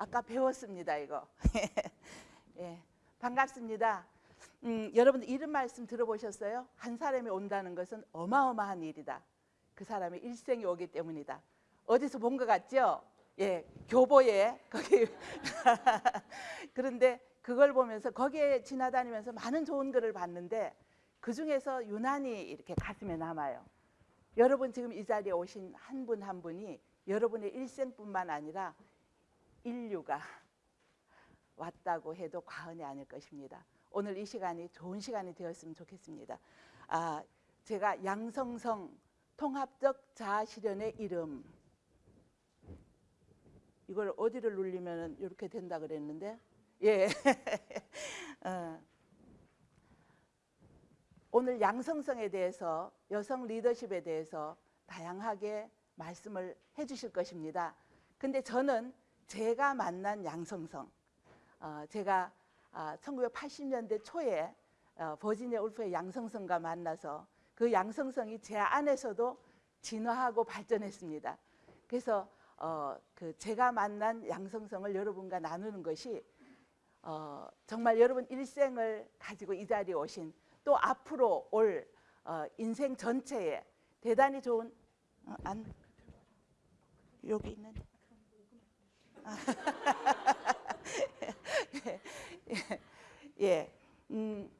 아까 배웠습니다 이거. 예, 반갑습니다. 음, 여러분 이런 말씀 들어보셨어요? 한 사람이 온다는 것은 어마어마한 일이다. 그 사람의 일생이 오기 때문이다. 어디서 본 것 같죠? 예, 교보에 거기 그런데 그걸 보면서 거기에 지나다니면서 많은 좋은 글을 봤는데 그 중에서 유난히 이렇게 가슴에 남아요. 여러분 지금 이 자리에 오신 한 분한 분이 여러분의 일생뿐만 아니라 인류가 왔다고 해도 과언이 아닐 것입니다. 오늘 이 시간이 좋은 시간이 되었으면 좋겠습니다. 아, 제가 양성성 통합적 자아실현의 이름 이걸 어디를 눌리면 이렇게 된다 그랬는데 예. 어. 오늘 양성성에 대해서 여성 리더십에 대해서 다양하게 말씀을 해 주실 것입니다. 근데 저는 제가 만난 양성성 어, 제가 아, 1980년대 초에 어, 버지니아 울프의 양성성과 만나서 그 양성성이 제 안에서도 진화하고 발전했습니다. 그래서 어, 그 제가 만난 양성성을 여러분과 나누는 것이 어, 정말 여러분 일생을 가지고 이 자리에 오신 또 앞으로 올 어, 인생 전체에 대단히 좋은 어, 안 여기 있는데 아, 예, 예, 예, 음,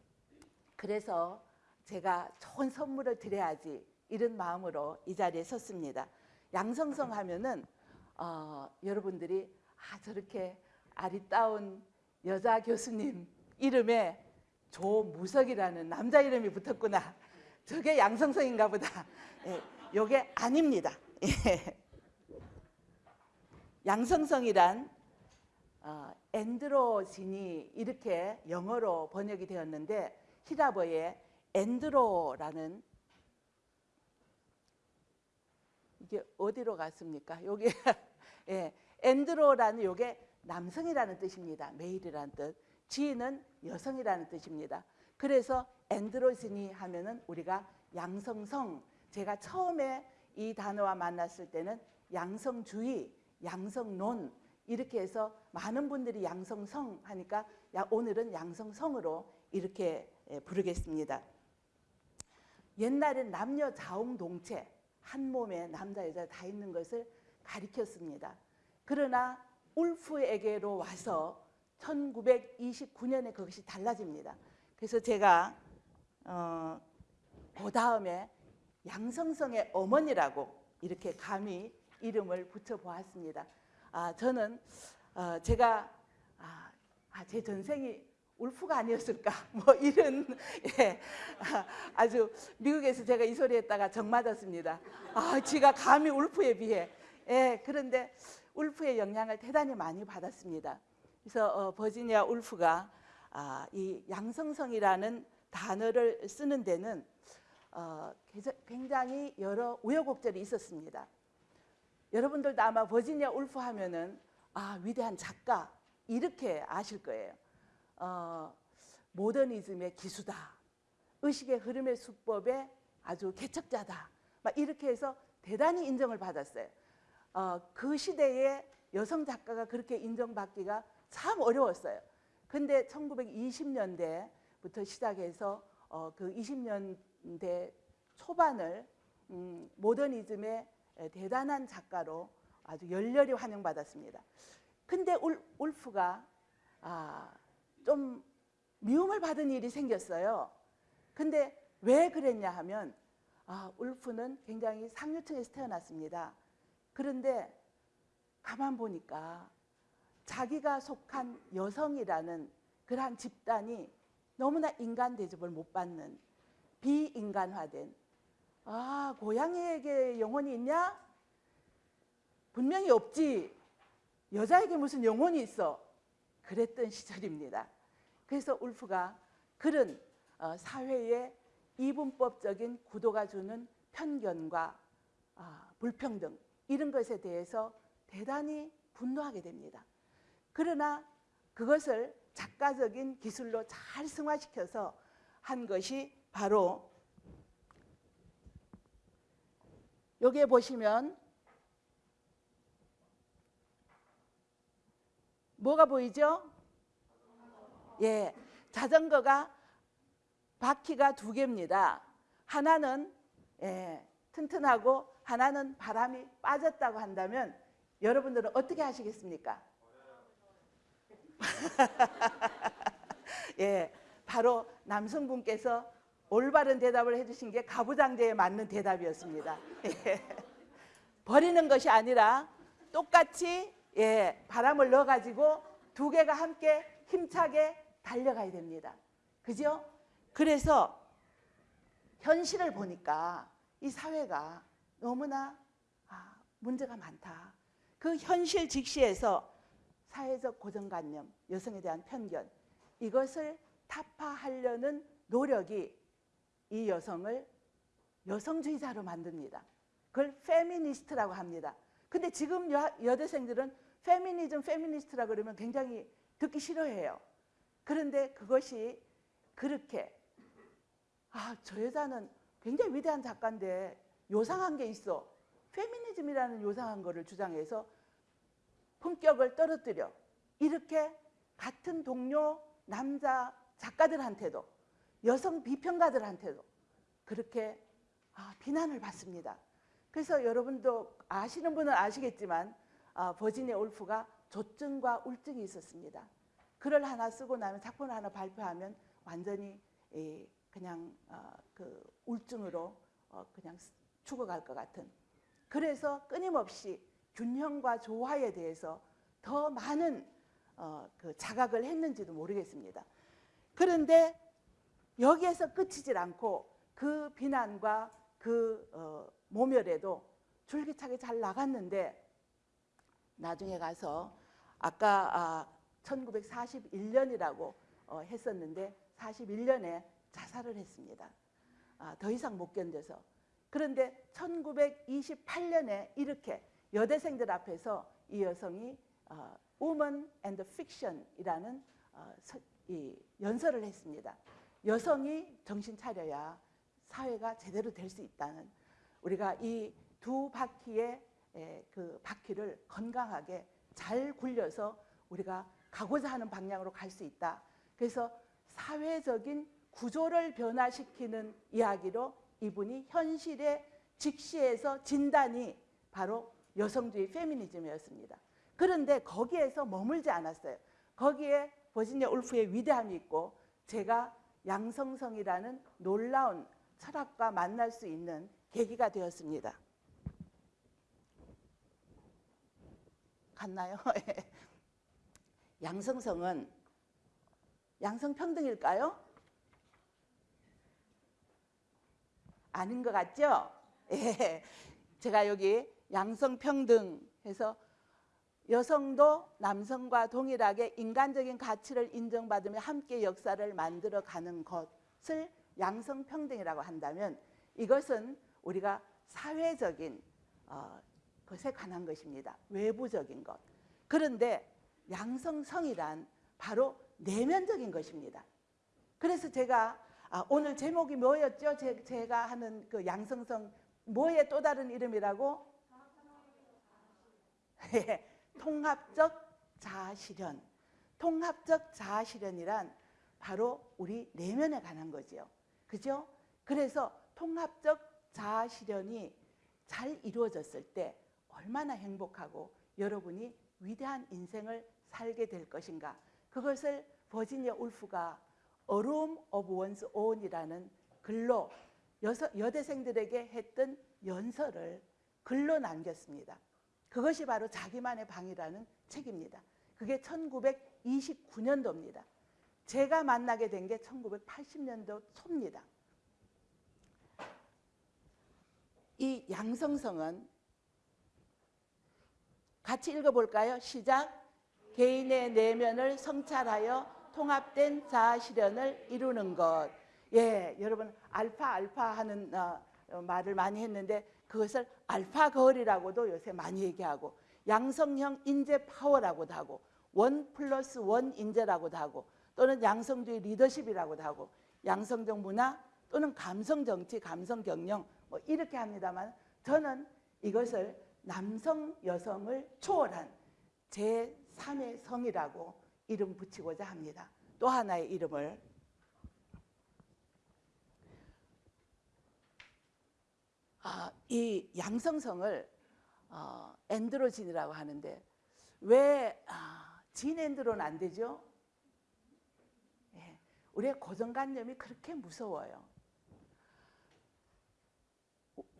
그래서 제가 좋은 선물을 드려야지 이런 마음으로 이 자리에 섰습니다. 양성성 하면은 어, 여러분들이 아 저렇게 아리따운 여자 교수님 이름에 조무석이라는 남자 이름이 붙었구나. 저게 양성성인가 보다. 예, 요게 아닙니다. 예. 양성성이란 어, androgyny 이렇게 영어로 번역이 되었는데 희랍어의 andro라는 이게 어디로 갔습니까? 여기 예, andro라는 요게 남성이라는 뜻입니다. male이라는 뜻. gyn은 여성이라는 뜻입니다. 그래서 androgyny 하면은 우리가 양성성 제가 처음에 이 단어와 만났을 때는 양성주의, 양성론 이렇게 해서 많은 분들이 양성성 하니까 오늘은 양성성으로 이렇게 예, 부르겠습니다. 옛날엔 남녀 자웅동체 한 몸에 남자 여자 다 있는 것을 가리켰습니다. 그러나 울프에게로 와서 1929년에 그것이 달라집니다. 그래서 제가 어, 그 다음에 양성성의 어머니라고 이렇게 감히 이름을 붙여보았습니다. 아, 저는 어, 제가 아, 아, 제 전생이 울프가 아니었을까 뭐 이런 예, 아, 주 미국에서 제가 이 소리 했다가 정 맞았습니다. 아, 지가 감히 울프에 비해 예, 그런데 울프의 영향을 대단히 많이 받았습니다. 그래서 어, 버지니아 울프가 아, 이 양성성이라는 단어를 쓰는 데는 어, 굉장히 여러 우여곡절이 있었습니다. 여러분들도 아마 버지니아 울프 하면은 아 위대한 작가 이렇게 아실 거예요. 어, 모더니즘의 기수다. 의식의 흐름의 수법의 아주 개척자다. 막 이렇게 해서 대단히 인정을 받았어요. 어, 그 시대에 여성 작가가 그렇게 인정받기가 참 어려웠어요. 근데 1920년대부터 시작해서 어, 그 20년대 초반을 음, 모더니즘의 대단한 작가로 아주 열렬히 환영받았습니다. 근데 울, 울프가 아, 좀 미움을 받은 일이 생겼어요. 근데 왜 그랬냐 하면 아, 울프는 굉장히 상류층에서 태어났습니다. 그런데 가만 보니까 자기가 속한 여성이라는 그러한 집단이 너무나 인간 대접을 못 받는 비인간화된 아 고양이에게 영혼이 있냐? 분명히 없지 여자에게 무슨 영혼이 있어 그랬던 시절입니다 그래서 울프가 그런 어, 사회의 이분법적인 구도가 주는 편견과 아, 불평등 이런 것에 대해서 대단히 분노하게 됩니다. 그러나 그것을 작가적인 기술로 잘 승화시켜서 한 것이 바로 여기에 보시면 뭐가 보이죠? 예, 자전거가 바퀴가 두 개입니다. 하나는 예, 튼튼하고 하나는 바람이 빠졌다고 한다면 여러분들은 어떻게 하시겠습니까? 예, 바로 남성분께서 올바른 대답을 해주신 게 가부장제에 맞는 대답이었습니다. 예. 버리는 것이 아니라 똑같이 예, 바람을 넣어가지고 두 개가 함께 힘차게 달려가야 됩니다. 그죠? 그래서 현실을 보니까 이 사회가 너무나 아, 문제가 많다. 그 현실 직시에서 사회적 고정관념, 여성에 대한 편견 이것을 타파하려는 노력이 이 여성을 여성주의자로 만듭니다. 그걸 페미니스트라고 합니다. 근데 지금 여, 여대생들은 페미니즘, 페미니스트라 그러면 굉장히 듣기 싫어해요. 그런데 그것이 그렇게 아, 저 여자는 굉장히 위대한 작가인데 요상한 게 있어. 페미니즘이라는 요상한 거를 주장해서 품격을 떨어뜨려. 이렇게 같은 동료 남자 작가들한테도 여성 비평가들한테도 그렇게 아, 비난을 받습니다. 그래서 여러분도 아시는 분은 아시겠지만 아, 버지니아 울프가 조증과 울증이 있었습니다. 글을 하나 쓰고 나면 작품을 하나 발표하면 완전히 이, 그냥 어, 그 울증으로 어, 그냥 죽어갈 것 같은. 그래서 끊임없이 균형과 조화에 대해서 더 많은 어, 그 자각을 했는지도 모르겠습니다. 그런데 여기에서 끝이질 않고 그 비난과 그 어, 모멸에도 줄기차게 잘 나갔는데 나중에 가서 아까 아, 1941년이라고 어, 했었는데 41년에 자살을 했습니다. 아, 더 이상 못 견뎌서. 그런데 1928년에 이렇게 여대생들 앞에서 이 여성이 어, Woman and Fiction이라는 어, 서, 이 연설을 했습니다. 여성이 정신 차려야 사회가 제대로 될 수 있다는 우리가 이 두 바퀴의 에, 그 바퀴를 건강하게 잘 굴려서 우리가 가고자 하는 방향으로 갈 수 있다. 그래서 사회적인 구조를 변화시키는 이야기로 이분이 현실의 직시에서 진단이 바로 여성주의 페미니즘이었습니다. 그런데 거기에서 머물지 않았어요. 거기에 버지니아 울프의 위대함이 있고 제가 양성성이라는 놀라운 철학과 만날 수 있는 계기가 되었습니다. 갔나요? 양성성은 양성평등일까요? 아닌 것 같죠? 예. 제가 여기 양성평등 해서 여성도 남성과 동일하게 인간적인 가치를 인정받으며 함께 역사를 만들어 가는 것을 양성평등이라고 한다면 이것은 우리가 사회적인 어, 것에 관한 것입니다. 외부적인 것. 그런데 양성성이란 바로 내면적인 것입니다. 그래서 제가 아, 오늘 제목이 뭐였죠? 제, 가 하는 그 양성성 뭐의 또 다른 이름이라고? 예, 통합적 자아실현. 통합적 자아실현이란 바로 우리 내면에 관한 거지요. 그죠? 그래서 통합적 자아실현이 잘 이루어졌을 때 얼마나 행복하고 여러분이 위대한 인생을 살게 될 것인가. 그것을 버지니아 울프가 Room of One's Own이라는 글로 여대생들에게 했던 연설을 글로 남겼습니다. 그것이 바로 자기만의 방이라는 책입니다. 그게 1929년도입니다. 제가 만나게 된 게 1980년도 초입니다. 이 양성성은 같이 읽어볼까요? 시작. 개인의 내면을 성찰하여 통합된 자아 실현을 이루는 것. 예, 여러분 알파 알파 하는 어, 어, 말을 많이 했는데 그것을 알파걸이라고도 요새 많이 얘기하고 양성형 인재 파워라고도 하고 one plus one 인재라고도 하고 또는 양성주의 리더십이라고도 하고 양성적 문화 또는 감성 정치, 감성 경영 뭐 이렇게 합니다만 저는 이것을 남성 여성을 초월한 제 삼의 성이라고 이름 붙이고자 합니다. 또 하나의 이름을 아, 이 양성성을 어, 엔드로진이라고 하는데 왜 아, 진엔드로는 안 되죠? 예, 우리의 고정관념이 그렇게 무서워요.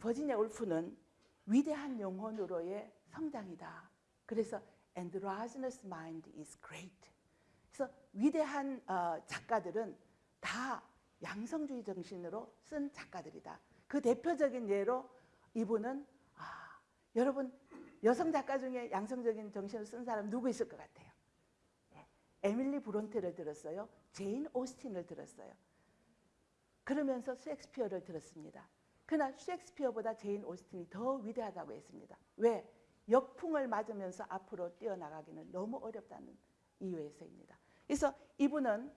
버지니아 울프는 위대한 영혼으로의 성장이다. 그래서 androgynous mind is great. 그래서 위대한 어, 작가들은 다 양성주의 정신으로 쓴 작가들이다. 그 대표적인 예로 이분은 아, 여러분 여성 작가 중에 양성적인 정신을 쓴 사람 누구 있을 것 같아요? 예, 에밀리 브론테를 들었어요. 제인 오스틴을 들었어요. 그러면서 셰익스피어를 들었습니다. 그러나 셰익스피어보다 제인 오스틴이 더 위대하다고 했습니다. 왜? 역풍을 맞으면서 앞으로 뛰어나가기는 너무 어렵다는 이유에서입니다. 그래서 이분은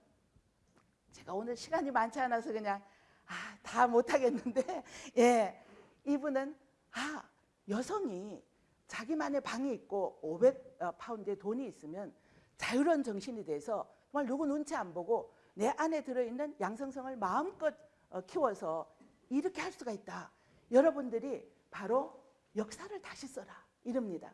제가 오늘 시간이 많지 않아서 그냥 아, 다 못하겠는데 예, 이분은 아 여성이 자기만의 방이 있고 500파운드의 돈이 있으면 자유로운 정신이 돼서 정말 누구 눈치 안 보고 내 안에 들어있는 양성성을 마음껏 어, 키워서 이렇게 할 수가 있다. 여러분들이 바로 역사를 다시 써라 이럽니다.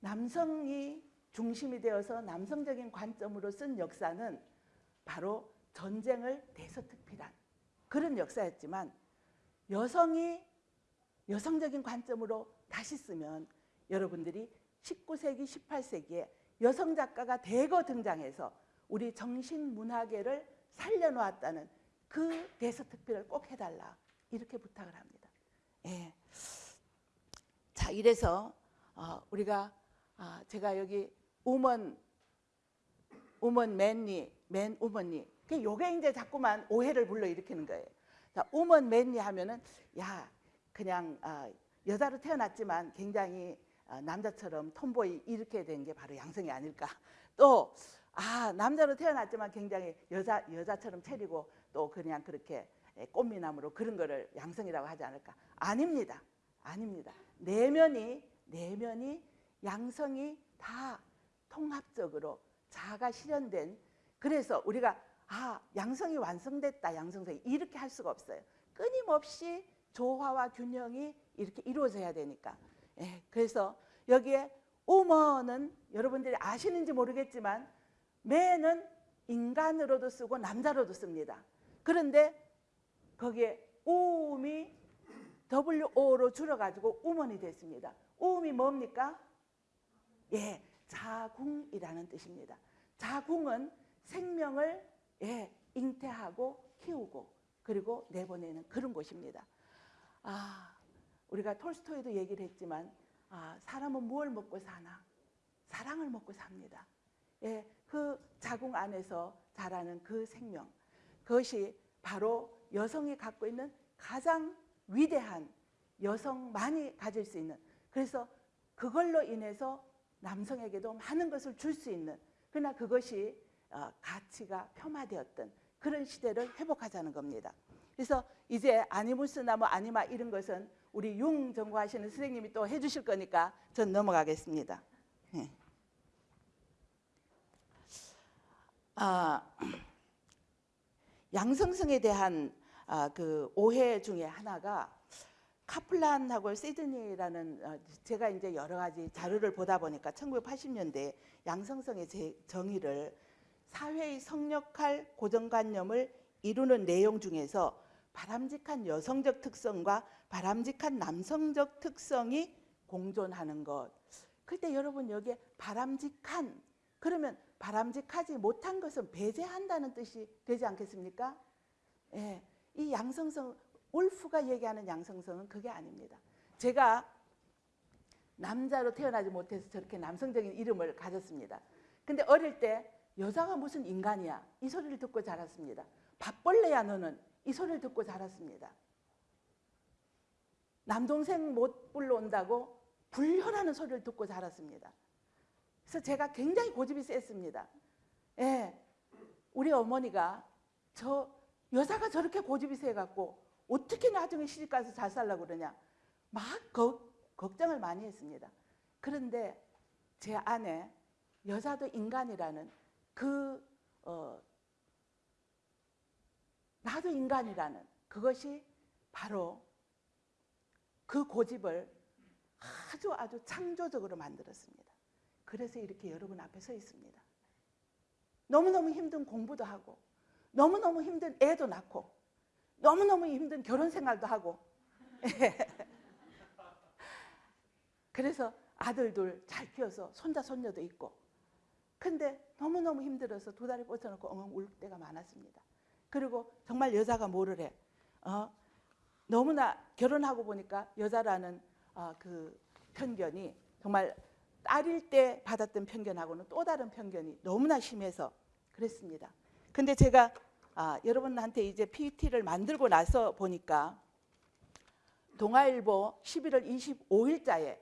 남성이 중심이 되어서 남성적인 관점으로 쓴 역사는 바로 전쟁을 대서특필한 그런 역사였지만 여성이 여성적인 관점으로 다시 쓰면 여러분들이 19세기, 18세기에 여성 작가가 대거 등장해서 우리 정신문화계를 살려놓았다는 그 대서특필을 꼭 해달라 이렇게 부탁을 합니다. 예. 자 이래서 어, 우리가 아, 제가 여기 우먼 우먼 맨니 맨 우먼니 그 요게 이제 자꾸만 오해를 불러일으키는 거예요. 자 우먼 맨니 하면은 야 그냥 아, 여자로 태어났지만 굉장히 아, 남자처럼 톰보이 이렇게 된 게 바로 양성이 아닐까. 또 아, 남자로 태어났지만 굉장히 여자 여자처럼 차리고 또 그냥 그렇게 꽃미남으로 그런 거를 양성이라고 하지 않을까? 아닙니다. 아닙니다. 내면이 내면이 양성이 다 통합적으로 자아가 실현된 그래서 우리가 아 양성이 완성됐다 양성성이 이렇게 할 수가 없어요. 끊임없이 조화와 균형이 이렇게 이루어져야 되니까 예, 그래서 여기에 우먼은 여러분들이 아시는지 모르겠지만 매는 인간으로도 쓰고 남자로도 씁니다. 그런데 거기에 우음이 WO로 줄여가지고 우먼이 됐습니다. 우음이 뭡니까? 예, 자궁이라는 뜻입니다. 자궁은 생명을 예, 잉태하고 키우고 그리고 내보내는 그런 곳입니다. 아, 우리가 톨스토이도 얘기를 했지만 아, 사람은 무엇을 먹고 사나? 사랑을 먹고 삽니다. 예, 그 자궁 안에서 자라는 그 생명 그것이 바로 여성이 갖고 있는 가장 위대한 여성만이 가질 수 있는 그래서 그걸로 인해서 남성에게도 많은 것을 줄 수 있는 그러나 그것이 어, 가치가 폄하되었던 그런 시대를 회복하자는 겁니다. 그래서 이제 아니무스나 뭐 아니마 이런 것은 우리 융 전공하시는 선생님이 또 해주실 거니까 전 넘어가겠습니다. 네. 아, 양성성에 대한 아, 그 오해 중에 하나가 카플란하고 시드니라는 어, 제가 이제 여러 가지 자료를 보다 보니까 1980년대 양성성의 정의를 사회의 성역할 고정관념을 이루는 내용 중에서 바람직한 여성적 특성과 바람직한 남성적 특성이 공존하는 것. 그때 여러분 여기에 바람직한 그러면 바람직하지 못한 것은 배제한다는 뜻이 되지 않겠습니까? 예, 이 양성성 울프가 얘기하는 양성성은 그게 아닙니다. 제가 남자로 태어나지 못해서 저렇게 남성적인 이름을 가졌습니다. 근데 어릴 때 여자가 무슨 인간이야 이 소리를 듣고 자랐습니다. 밥벌레야 너는 이 소리를 듣고 자랐습니다. 남동생 못 불러온다고 불효라는 소리를 듣고 자랐습니다. 그래서 제가 굉장히 고집이 셌습니다. 예, 우리 어머니가 저 여자가 저렇게 고집이 세갖고 어떻게 나중에 시집가서 잘 살라고 그러냐 막 거, 걱정을 많이 했습니다. 그런데 제 안에 여자도 인간이라는 그 어, 나도 인간이라는 그것이 바로 그 고집을 아주 아주 창조적으로 만들었습니다. 그래서 이렇게 여러분 앞에 서 있습니다. 너무너무 힘든 공부도 하고 너무너무 힘든 애도 낳고 너무너무 힘든 결혼 생활도 하고 그래서 아들 둘 잘 키워서 손자 손녀도 있고 근데 너무너무 힘들어서 두 다리 뻗쳐놓고 엉엉 울 때가 많았습니다. 그리고 정말 여자가 뭐를 해? 어? 너무나 결혼하고 보니까 여자라는 어, 그 편견이 정말 딸일 때 받았던 편견하고는 또 다른 편견이 너무나 심해서 그랬습니다. 근데 제가 아, 여러분한테 이제 PPT를 만들고 나서 보니까 동아일보 11월 25일자에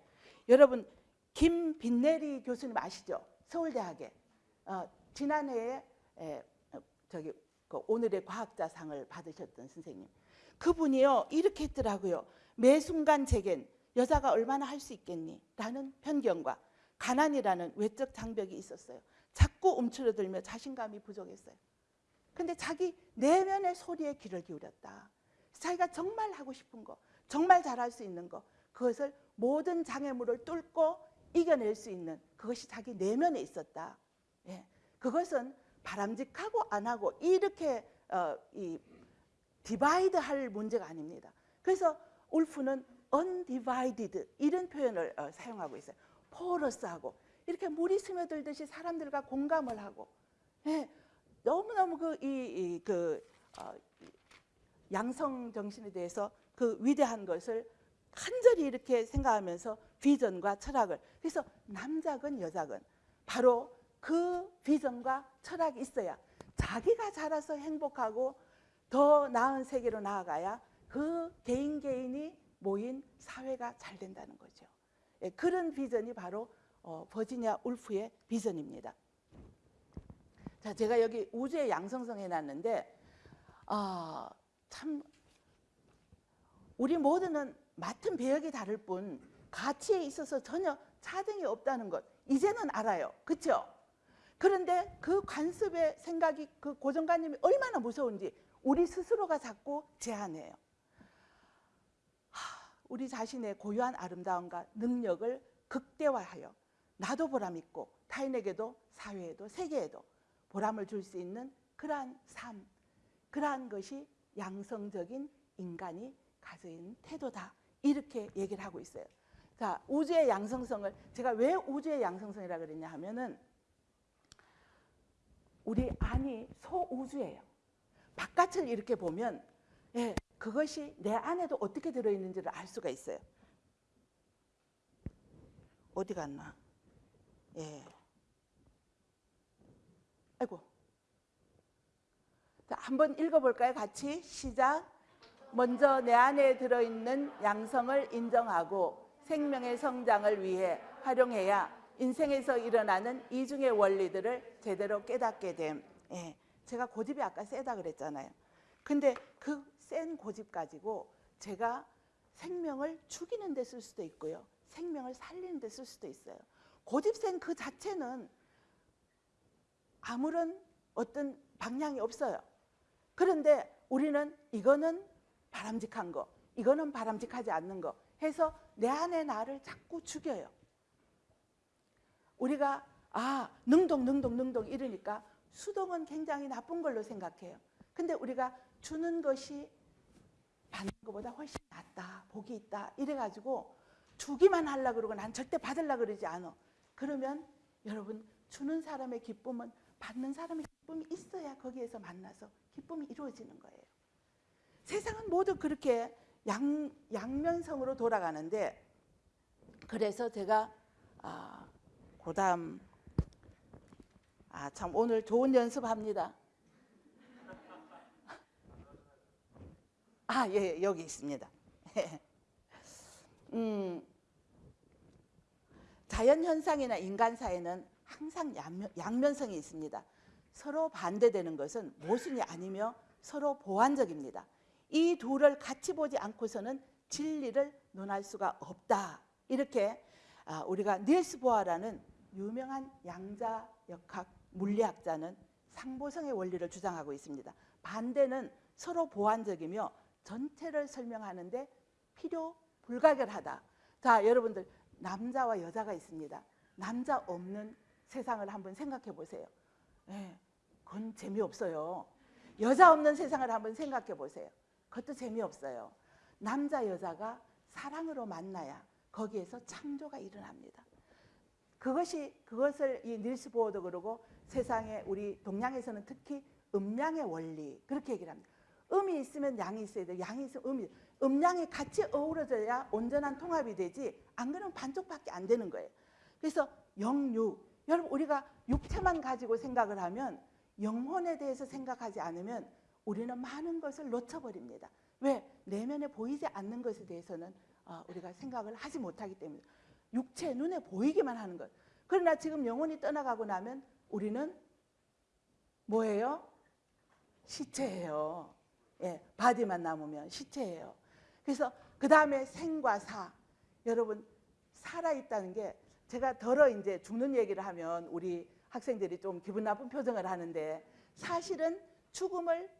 여러분 김빈내리 교수님 아시죠? 서울대학에 어, 지난해에 에, 어, 저기 그 오늘의 과학자상을 받으셨던 선생님 그분이요 이렇게 했더라고요. 매 순간 제겐 여자가 얼마나 할 수 있겠니? 라는 편견과 가난이라는 외적 장벽이 있었어요. 자꾸 움츠러들며 자신감이 부족했어요. 근데 자기 내면의 소리에 귀를 기울였다. 자기가 정말 하고 싶은 거, 정말 잘할 수 있는 거, 그것을 모든 장애물을 뚫고 이겨낼 수 있는 그것이 자기 내면에 있었다. 예. 그것은 바람직하고 안 하고 이렇게 어, 이 divide 할 문제가 아닙니다. 그래서 울프는 undivided 이런 표현을 어, 사용하고 있어요. porous하고 이렇게 물이 스며들듯이 사람들과 공감을 하고 예, 너무너무 그 이 그 어, 양성 정신에 대해서 그 위대한 것을 간절히 이렇게 생각하면서 비전과 철학을 그래서 남자건 여자건 바로 그 비전과 철학이 있어야 자기가 자라서 행복하고 더 나은 세계로 나아가야 그 개인 개인이 모인 사회가 잘 된다는 거죠. 예, 그런 비전이 바로 어, 버지니아 울프의 비전입니다. 자, 제가 여기 우주의 양성성 해놨는데 아, 참 우리 모두는 맡은 배역이 다를 뿐 가치에 있어서 전혀 차등이 없다는 것 이제는 알아요. 그렇죠? 그런데 그 관습의 생각이 그 고정관념이 얼마나 무서운지 우리 스스로가 자꾸 제한해요. 하, 우리 자신의 고유한 아름다움과 능력을 극대화하여 나도 보람 있고 타인에게도 사회에도 세계에도 보람을 줄 수 있는 그러한 삶, 그러한 것이 양성적인 인간이 가진 태도다. 이렇게 얘기를 하고 있어요. 자, 우주의 양성성을 제가 왜 우주의 양성성이라 그랬냐 하면은 우리 안이 소우주예요. 바깥을 이렇게 보면 예, 그것이 내 안에도 어떻게 들어있는지를 알 수가 있어요. 어디 갔나? 예. 아이고. 자, 한번 읽어볼까요? 같이 시작. 먼저 내 안에 들어있는 양성을 인정하고 생명의 성장을 위해 활용해야 인생에서 일어나는 이중의 원리들을 제대로 깨닫게 됨. 예, 제가 고집이 아까 세다 그랬잖아요. 근데 그 센 고집 가지고 제가 생명을 죽이는 데 쓸 수도 있고요. 생명을 살리는 데 쓸 수도 있어요. 고집센 그 자체는 아무런 어떤 방향이 없어요. 그런데 우리는 이거는 바람직한 거, 이거는 바람직하지 않는 거 해서 내 안에 나를 자꾸 죽여요. 우리가 아 능동 능동 능동 이러니까 수동은 굉장히 나쁜 걸로 생각해요. 근데 우리가 주는 것이 받는 것보다 훨씬 낫다, 복이 있다 이래가지고 주기만 하려 그러고 난 절대 받으려 그러지 않아. 그러면 여러분 주는 사람의 기쁨은 받는 사람의 기쁨이 있어야 거기에서 만나서 기쁨이 이루어지는 거예요. 세상은 모두 그렇게 양, 양면성으로 돌아가는데 그래서 제가 아, 그다음 아참 오늘 좋은 연습합니다. 아, 예, 여기 있습니다. 음, 자연 현상이나 인간 사이는 항상 양면, 양면성이 있습니다. 서로 반대되는 것은 모순이 아니며 서로 보완적입니다. 이 둘을 같이 보지 않고서는 진리를 논할 수가 없다. 이렇게 아, 우리가 닐스 보아라는 유명한 양자 역학 물리학자는 상보성의 원리를 주장하고 있습니다. 반대는 서로 보완적이며 전체를 설명하는데 필요 불가결하다. 자, 여러분들 남자와 여자가 있습니다. 남자 없는 세상을 한번 생각해 보세요. 예, 그건 재미없어요. 여자 없는 세상을 한번 생각해 보세요. 그것도 재미없어요. 남자 여자가 사랑으로 만나야 거기에서 창조가 일어납니다. 그것이 그것을 이 닐스 보어도 그러고 세상에 우리 동양에서는 특히 음양의 원리 그렇게 얘기를 합니다. 음이 있으면 양이 있어야 돼. 양이 있으면 음이 음양이 같이 어우러져야 온전한 통합이 되지. 안 그러면 반쪽밖에 안 되는 거예요. 그래서 영육 여러분 우리가 육체만 가지고 생각을 하면 영혼에 대해서 생각하지 않으면 우리는 많은 것을 놓쳐버립니다. 왜? 내면에 보이지 않는 것에 대해서는 어, 우리가 생각을 하지 못하기 때문에 육체 눈에 보이기만 하는 것. 그러나 지금 영혼이 떠나가고 나면 우리는 뭐예요? 시체예요. 예, 바디만 남으면 시체예요. 그래서 그 다음에 생과 사. 여러분 살아 있다는 게 제가 덜어 이제 죽는 얘기를 하면 우리 학생들이 좀 기분 나쁜 표정을 하는데 사실은 죽음을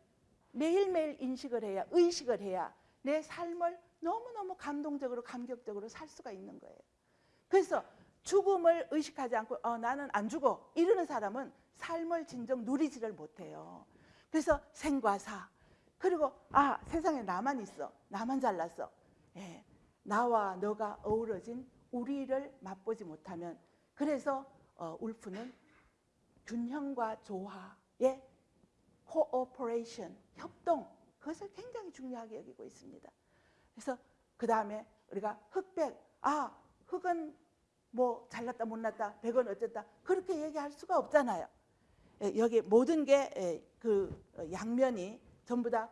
매일매일 인식을 해야 의식을 해야 내 삶을 너무너무 감동적으로 감격적으로 살 수가 있는 거예요. 그래서 죽음을 의식하지 않고 어, 나는 안 죽어 이러는 사람은 삶을 진정 누리지를 못해요. 그래서 생과 사 그리고 아 세상에 나만 있어 나만 잘났어 예, 나와 너가 어우러진 우리를 맛보지 못하면 그래서 어, 울프는 균형과 조화의 cooperation 협동 그것을 굉장히 중요하게 여기고 있습니다. 그래서 그 다음에 우리가 흑백 아 흑은 뭐 잘났다 못났다 백은 어쨌다 그렇게 얘기할 수가 없잖아요. 예, 여기 모든 게 그 양면이 전부 다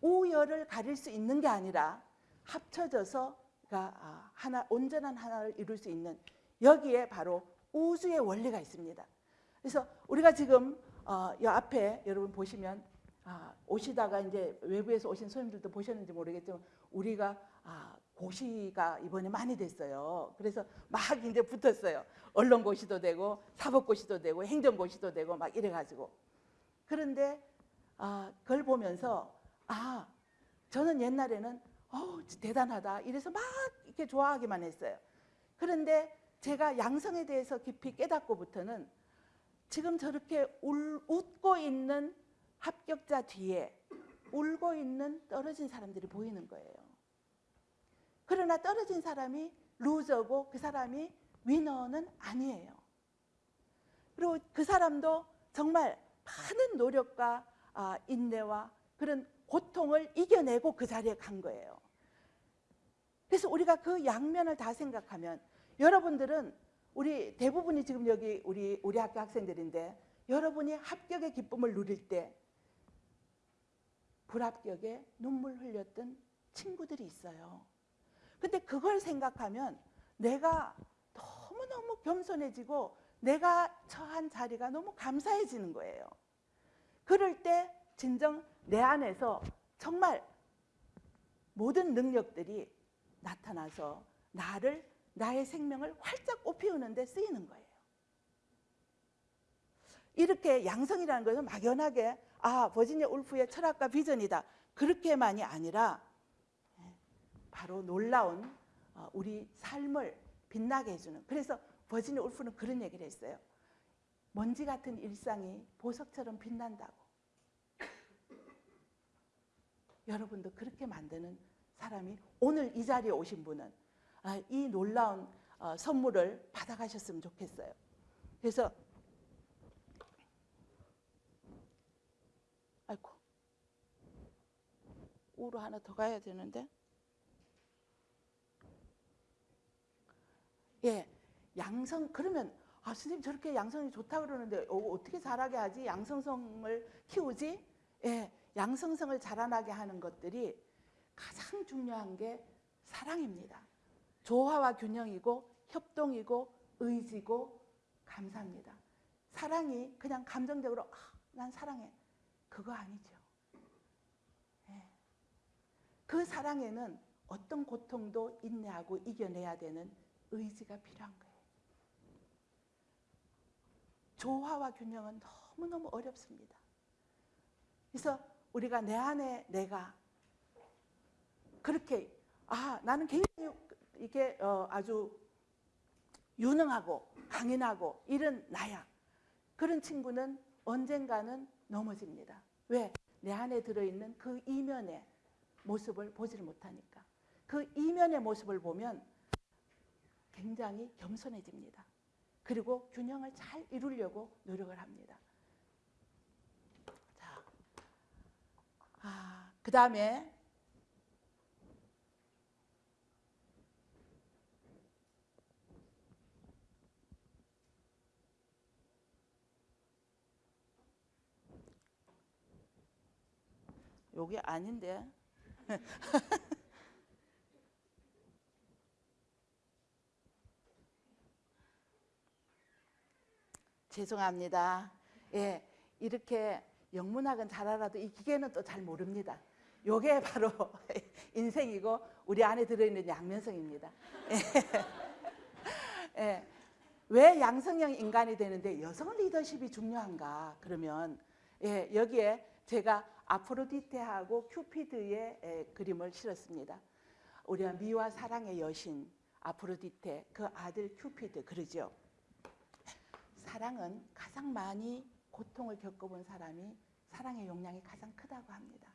우열을 가릴 수 있는 게 아니라 합쳐져서 아, 하나 온전한 하나를 이룰 수 있는 여기에 바로 우주의 원리가 있습니다. 그래서 우리가 지금 어, 이 앞에 여러분 보시면 아, 오시다가 이제 외부에서 오신 손님들도 보셨는지 모르겠지만 우리가 아, 고시가 이번에 많이 됐어요. 그래서 막 이제 붙었어요. 언론고시도 되고 사법고시도 되고 행정고시도 되고 막 이래가지고 그런데 아, 그걸 보면서 아 저는 옛날에는 어 대단하다 이래서 막 이렇게 좋아하기만 했어요. 그런데 제가 양성에 대해서 깊이 깨닫고부터는 지금 저렇게 울, 웃고 있는 합격자 뒤에 울고 있는 떨어진 사람들이 보이는 거예요. 그러나 떨어진 사람이 루저고 그 사람이 위너는 아니에요. 그리고 그 사람도 정말 많은 노력과 아, 인내와 그런 고통을 이겨내고 그 자리에 간 거예요. 그래서 우리가 그 양면을 다 생각하면 여러분들은 우리 대부분이 지금 여기 우리 우리 학교 학생들인데 여러분이 합격의 기쁨을 누릴 때 불합격에 눈물 흘렸던 친구들이 있어요. 근데 그걸 생각하면 내가 너무너무 겸손해지고 내가 처한 자리가 너무 감사해지는 거예요. 그럴 때 진정 내 안에서 정말 모든 능력들이 나타나서 나를 나의 생명을 활짝 꽃피우는 데 쓰이는 거예요. 이렇게 양성이라는 것은 막연하게 아 버지니아 울프의 철학과 비전이다 그렇게만이 아니라 바로 놀라운 어, 우리 삶을 빛나게 해주는 그래서 버지니아 울프는 그런 얘기를 했어요. 먼지 같은 일상이 보석처럼 빛난다고. 여러분도 그렇게 만드는 사람이 오늘 이 자리에 오신 분은 아, 이 놀라운 어, 선물을 받아가셨으면 좋겠어요. 그래서 아이고 우로 하나 더 가야 되는데 예 양성 그러면 아 선생님 저렇게 양성이 좋다 그러는데 어, 떻게 자라게 하지 양성성을 키우지 예 양성성을 자라나게 하는 것들이 가장 중요한 게 사랑입니다. 조화와 균형이고 협동이고 의지고 감사합니다. 사랑이 그냥 감정적으로 아, 난 사랑해. 그거 아니죠. 네. 그 사랑에는 어떤 고통도 인내하고 이겨내야 되는 의지가 필요한 거예요. 조화와 균형은 너무너무 어렵습니다. 그래서 우리가 내 안에 내가 그렇게 아 나는 굉장히 이게 어, 아주 유능하고 강인하고 이런 나야 그런 친구는 언젠가는 넘어집니다. 왜? 내 안에 들어있는 그 이면의 모습을 보지를 못하니까 그 이면의 모습을 보면 굉장히 겸손해집니다. 그리고 균형을 잘 이루려고 노력을 합니다. 자, 아, 그 다음에 요게 아닌데. 죄송합니다. 예, 이렇게 영문학은 잘 알아도 이 기계는 또 잘 모릅니다. 요게 바로 인생이고 우리 안에 들어있는 양면성입니다. 예. 예. 왜 양성형 인간이 되는데 여성 리더십이 중요한가? 그러면 예, 여기에 제가 아프로디테하고 큐피드의 에, 그림을 실었습니다. 우리가 미와 사랑의 여신 아프로디테 그 아들 큐피드 그러죠. 사랑은 가장 많이 고통을 겪어본 사람이 사랑의 용량이 가장 크다고 합니다.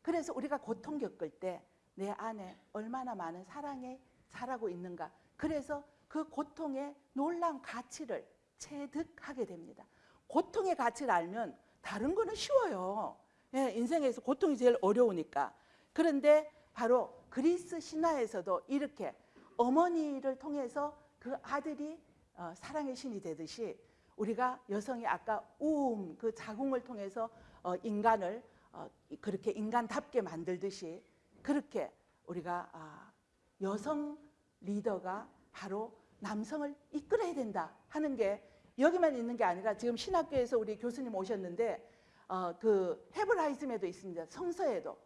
그래서 우리가 고통 겪을 때 내 안에 얼마나 많은 사랑이 자라고 있는가. 그래서 그 고통의 놀라운 가치를 체득하게 됩니다. 고통의 가치를 알면 다른 거는 쉬워요. 예, 인생에서 고통이 제일 어려우니까. 그런데 바로 그리스 신화에서도 이렇게 어머니를 통해서 그 아들이 어, 사랑의 신이 되듯이 우리가 여성이 아까 우음 그 자궁을 통해서 어, 인간을 어, 그렇게 인간답게 만들듯이 그렇게 우리가 아, 여성 리더가 바로 남성을 이끌어야 된다 하는 게 여기만 있는 게 아니라 지금 신학교에서 우리 교수님 오셨는데 어, 그 헤브라이즘에도 있습니다. 성서에도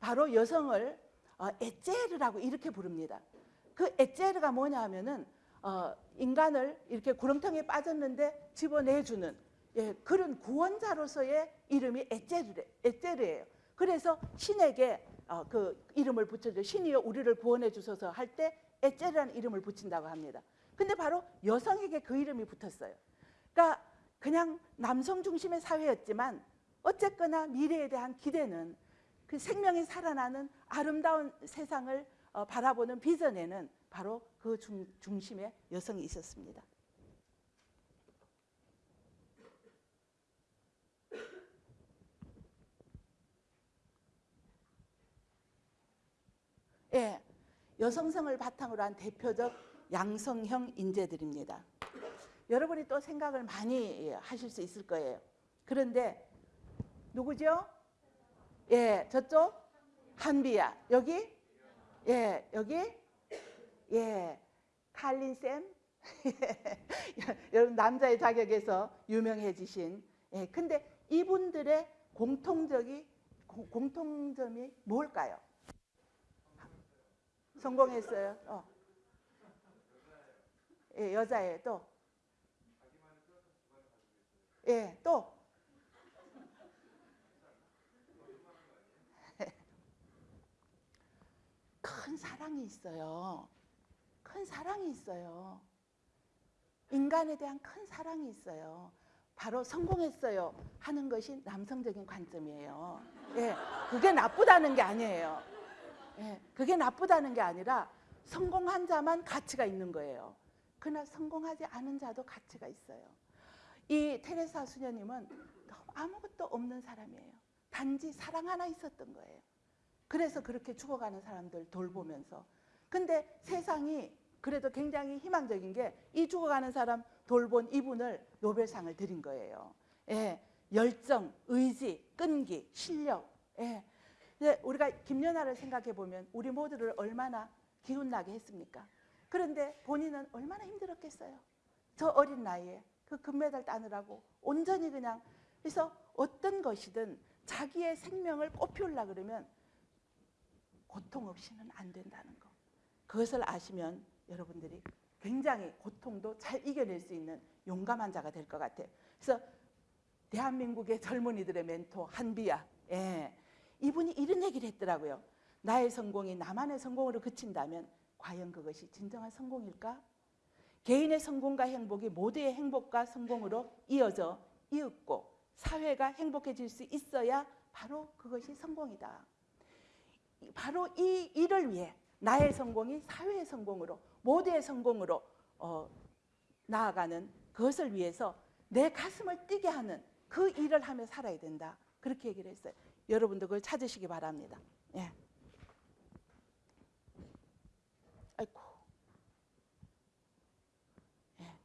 바로 여성을 어, 에제르라고 이렇게 부릅니다. 그 에제르가 뭐냐 하면은 어, 인간을 이렇게 구렁텅이에 빠졌는데 집어내주는 예, 그런 구원자로서의 이름이 에제르, 에제르예요. 그래서 신에게 어, 그 이름을 붙여줘 신이여 우리를 구원해 주소서 할 때 에제르라는 이름을 붙인다고 합니다. 근데 바로 여성에게 그 이름이 붙었어요. 그러니까 그냥 남성 중심의 사회였지만 어쨌거나 미래에 대한 기대는 그 생명이 살아나는 아름다운 세상을 어, 바라보는 비전에는 바로 그 중, 중심에 여성이 있었습니다. 예, 여성성을 바탕으로 한 대표적 양성형 인재들입니다. 여러분이 또 생각을 많이 하실 수 있을 거예요. 그런데 누구죠? 예, 저쪽 한비야. 여기 예, 여기 예, 칼린 쌤. 여러분 남자의 자격에서 유명해지신. 예, 근데 이분들의 공통적이 공통점이 뭘까요? 성공했어요. 어. 예, 여자예요. 또. 예, 또. 큰 사랑이 있어요. 큰 사랑이 있어요. 인간에 대한 큰 사랑이 있어요. 바로 성공했어요 하는 것이 남성적인 관점이에요. 예, 그게 나쁘다는 게 아니에요. 예, 그게 나쁘다는 게 아니라 성공한 자만 가치가 있는 거예요. 그러나 성공하지 않은 자도 가치가 있어요. 이 테레사 수녀님은 아무것도 없는 사람이에요. 단지 사랑 하나 있었던 거예요. 그래서 그렇게 죽어가는 사람들 돌보면서. 근데 세상이 그래도 굉장히 희망적인 게 이 죽어가는 사람 돌본 이분을 노벨상을 드린 거예요. 예, 열정, 의지, 끈기, 실력. 예. 우리가 김연아를 생각해 보면 우리 모두를 얼마나 기운나게 했습니까? 그런데 본인은 얼마나 힘들었겠어요. 저 어린 나이에 그 금메달 따느라고 온전히 그냥 그래서 어떤 것이든 자기의 생명을 꽃피우려 그러면 고통 없이는 안 된다는 거. 그것을 아시면 여러분들이 굉장히 고통도 잘 이겨낼 수 있는 용감한 자가 될 것 같아요. 그래서 대한민국의 젊은이들의 멘토 한비야. 예. 이분이 이런 얘기를 했더라고요. 나의 성공이 나만의 성공으로 그친다면 과연 그것이 진정한 성공일까? 개인의 성공과 행복이 모두의 행복과 성공으로 이어져 이윽고 사회가 행복해질 수 있어야 바로 그것이 성공이다. 바로 이 일을 위해 나의 성공이 사회의 성공으로 모두의 성공으로 어, 나아가는 그것을 위해서 내 가슴을 뛰게 하는 그 일을 하며 살아야 된다. 그렇게 얘기를 했어요. 여러분도 그걸 찾으시기 바랍니다. 예. 아이고. 예.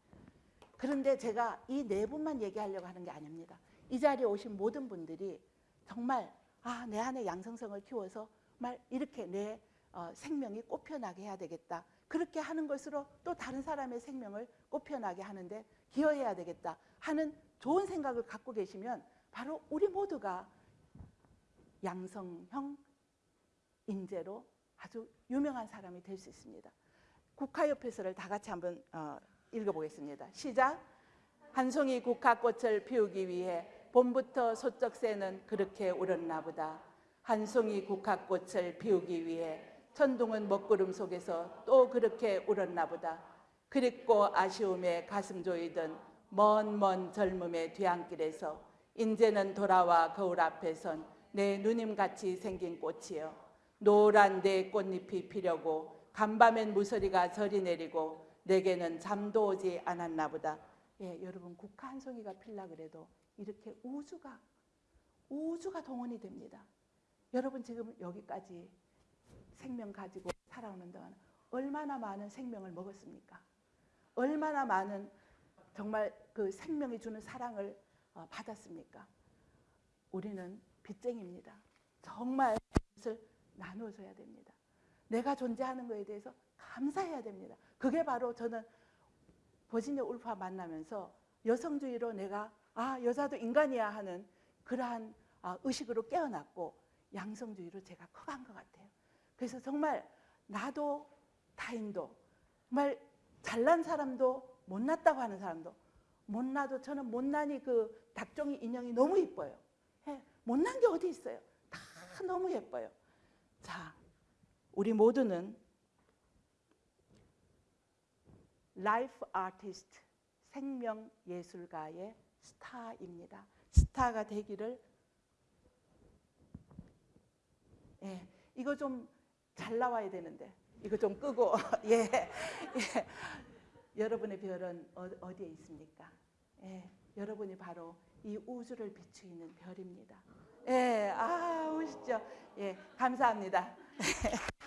그런데 제가 이 네 분만 얘기하려고 하는 게 아닙니다. 이 자리에 오신 모든 분들이 정말 아, 내 안에 양성성을 키워서 말 이렇게 내 어, 생명이 꽃피어나게 해야 되겠다. 그렇게 하는 것으로 또 다른 사람의 생명을 꽃피어나게 하는데 기여해야 되겠다 하는 좋은 생각을 갖고 계시면 바로 우리 모두가 양성형 인재로 아주 유명한 사람이 될 수 있습니다. 국화협회서를 다 같이 한번 어, 읽어보겠습니다. 시작. 한 송이 국화꽃을 피우기 위해 봄부터 소쩍새는 그렇게 울었나 보다. 한 송이 국화꽃을 피우기 위해 천둥은 먹구름 속에서 또 그렇게 울었나 보다. 그립고 아쉬움에 가슴 조이던 먼 먼 젊음의 뒤안길에서 인제는 돌아와 거울 앞에 선 내 누님같이 생긴 꽃이여 노란 내 꽃잎이 피려고 간밤엔 무서리가 저리 내리고 내게는 잠도 오지 않았나 보다. 예, 여러분 국화 한 송이가 필라 그래도 이렇게 우주가 우주가 동원이 됩니다. 여러분 지금 여기까지 생명 가지고 살아오는 동안 얼마나 많은 생명을 먹었습니까? 얼마나 많은 정말 그 생명이 주는 사랑을 어, 받았습니까? 우리는 빚쟁입니다. 정말 그것을 나눠줘야 됩니다. 내가 존재하는 것에 대해서 감사해야 됩니다. 그게 바로 저는 버지니아 울파 만나면서 여성주의로 내가 아 여자도 인간이야 하는 그러한 아, 의식으로 깨어났고 양성주의로 제가 커간 것 같아요. 그래서 정말 나도 타인도 정말 잘난 사람도 못났다고 하는 사람도 못나도 저는 못난이 그 닭종이 인형이 너무 이뻐요. 예, 못난 게 어디 있어요? 다 너무 예뻐요. 자, 우리 모두는 life artist, 생명 예술가의 스타입니다. 스타가 되기를 예, 이거 좀 잘 나와야 되는데 이거 좀 끄고 예, 예. 여러분의 별은 어, 디에 있습니까? 예, 여러분이 바로 이 우주를 비추는 별입니다. 예, 아, 오시죠. 예, 감사합니다.